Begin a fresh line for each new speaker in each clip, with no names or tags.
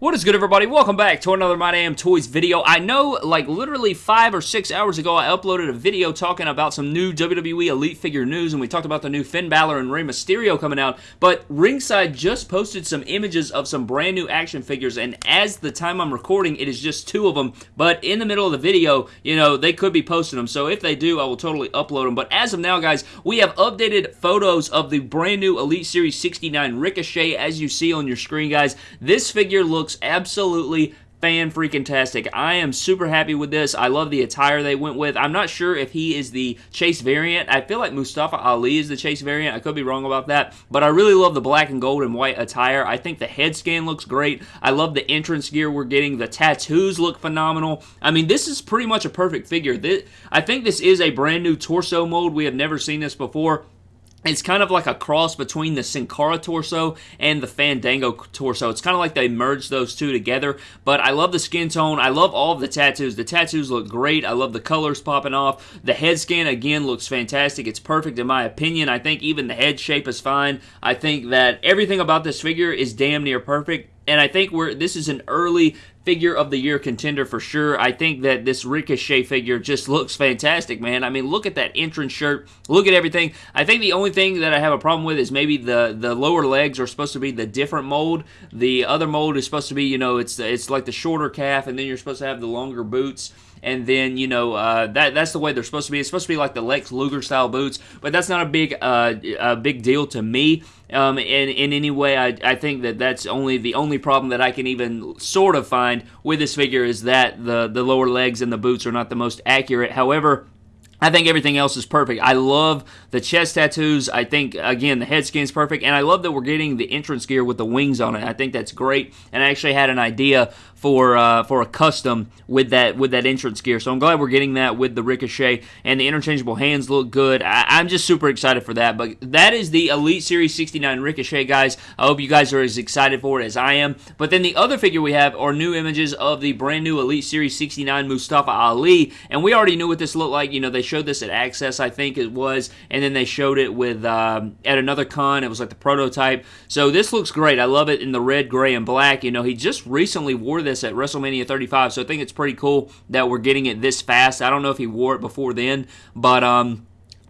What is good, everybody? Welcome back to another My Damn Toys video. I know, like, literally five or six hours ago, I uploaded a video talking about some new WWE Elite figure news, and we talked about the new Finn Balor and Rey Mysterio coming out, but Ringside just posted some images of some brand new action figures, and as the time I'm recording, it is just two of them, but in the middle of the video, you know, they could be posting them, so if they do, I will totally upload them, but as of now, guys, we have updated photos of the brand new Elite Series 69 Ricochet, as you see on your screen, guys. This figure looks looks absolutely fan freaking tastic. I am super happy with this. I love the attire they went with. I'm not sure if he is the Chase variant. I feel like Mustafa Ali is the Chase variant. I could be wrong about that, but I really love the black and gold and white attire. I think the head scan looks great. I love the entrance gear we're getting. The tattoos look phenomenal. I mean, this is pretty much a perfect figure. I think this is a brand new torso mold. We have never seen this before. It's kind of like a cross between the Sin Cara torso and the Fandango torso. It's kind of like they merged those two together, but I love the skin tone. I love all of the tattoos. The tattoos look great. I love the colors popping off. The head scan, again, looks fantastic. It's perfect in my opinion. I think even the head shape is fine. I think that everything about this figure is damn near perfect and I think we're this is an early figure of the year contender for sure. I think that this Ricochet figure just looks fantastic, man. I mean, look at that entrance shirt. Look at everything. I think the only thing that I have a problem with is maybe the the lower legs are supposed to be the different mold. The other mold is supposed to be, you know, it's it's like the shorter calf, and then you're supposed to have the longer boots and then you know uh, that that's the way they're supposed to be. It's supposed to be like the Lex Luger style boots, but that's not a big uh, a big deal to me. Um, in in any way, I, I think that that's only the only problem that I can even sort of find with this figure is that the the lower legs and the boots are not the most accurate. However. I think everything else is perfect. I love the chest tattoos. I think, again, the head skin's perfect. And I love that we're getting the entrance gear with the wings on it. I think that's great. And I actually had an idea for uh, for a custom with that with that entrance gear. So I'm glad we're getting that with the Ricochet and the interchangeable hands look good. I, am just super excited for that. But that is the Elite Series 69 Ricochet, guys. I hope you guys are as excited for it as I am. But then the other figure we have are new images of the brand new Elite Series 69 Mustafa Ali, and we already knew what this looked like. You know, they showed this at Axxess, I think it was, and then they showed it with um, at another con. It was like the prototype. So this looks great. I love it in the red, gray, and black. You know, he just recently wore this this at WrestleMania 35, so I think it's pretty cool that we're getting it this fast. I don't know if he wore it before then, but um,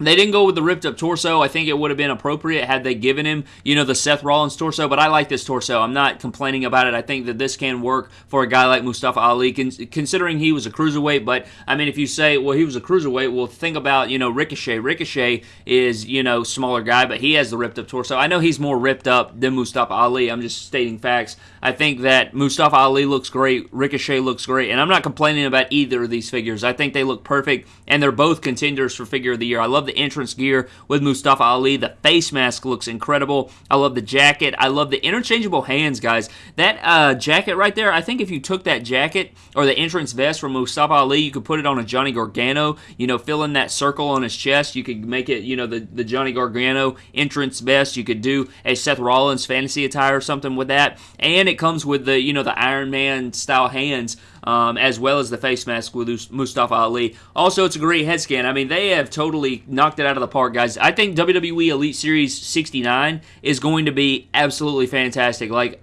they didn't go with the ripped up torso. I think it would have been appropriate had they given him, you know, the Seth Rollins torso, but I like this torso. I'm not complaining about it. I think that this can work for a guy like Mustafa Ali, considering he was a cruiserweight. But, I mean, if you say, well, he was a cruiserweight, well, think about, you know, Ricochet. Ricochet is, you know, smaller guy, but he has the ripped up torso. I know he's more ripped up than Mustafa Ali. I'm just stating facts. I think that Mustafa Ali looks great. Ricochet looks great. And I'm not complaining about either of these figures. I think they look perfect, and they're both contenders for figure of the year. I love the entrance gear with Mustafa Ali. The face mask looks incredible. I love the jacket. I love the interchangeable hands, guys. That uh, jacket right there, I think if you took that jacket or the entrance vest from Mustafa Ali, you could put it on a Johnny Gargano, you know, fill in that circle on his chest. You could make it, you know, the, the Johnny Gargano entrance vest. You could do a Seth Rollins fantasy attire or something with that. And it comes with the, you know, the Iron Man style hands um, as well as the face mask with Mustafa Ali. Also, it's a great head scan. I mean, they have totally knocked it out of the park, guys. I think WWE Elite Series 69 is going to be absolutely fantastic. Like,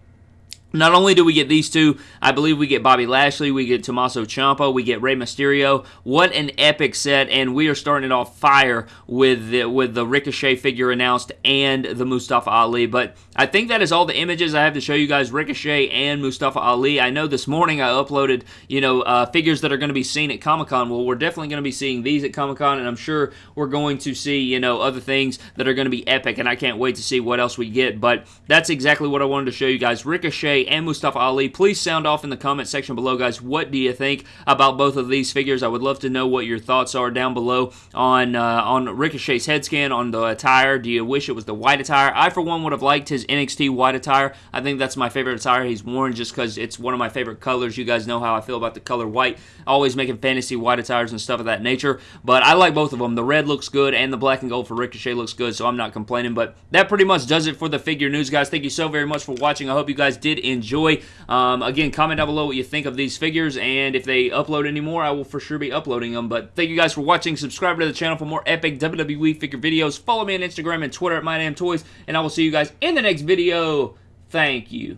not only do we get these two, I believe we get Bobby Lashley, we get Tommaso Ciampa, we get Rey Mysterio. What an epic set, and we are starting it off fire with the, with the Ricochet figure announced and the Mustafa Ali. But I think that is all the images I have to show you guys, Ricochet and Mustafa Ali. I know this morning I uploaded, you know, uh, figures that are going to be seen at Comic-Con. Well, we're definitely going to be seeing these at Comic-Con, and I'm sure we're going to see, you know, other things that are going to be epic, and I can't wait to see what else we get. But that's exactly what I wanted to show you guys. Ricochet and Mustafa Ali. Please sound off in the comment section below, guys. What do you think about both of these figures? I would love to know what your thoughts are down below on uh, on Ricochet's head scan, on the attire. Do you wish it was the white attire? I, for one, would have liked his NXT white attire. I think that's my favorite attire he's worn just because it's one of my favorite colors. You guys know how I feel about the color white. Always making fantasy white attires and stuff of that nature. But I like both of them. The red looks good and the black and gold for Ricochet looks good, so I'm not complaining. But that pretty much does it for the figure news, guys. Thank you so very much for watching. I hope you guys did enjoy. Um, again, comment down below what you think of these figures, and if they upload any more, I will for sure be uploading them. But thank you guys for watching. Subscribe to the channel for more epic WWE figure videos. Follow me on Instagram and Twitter at MyDamnToys, and I will see you guys in the next video. Thank you.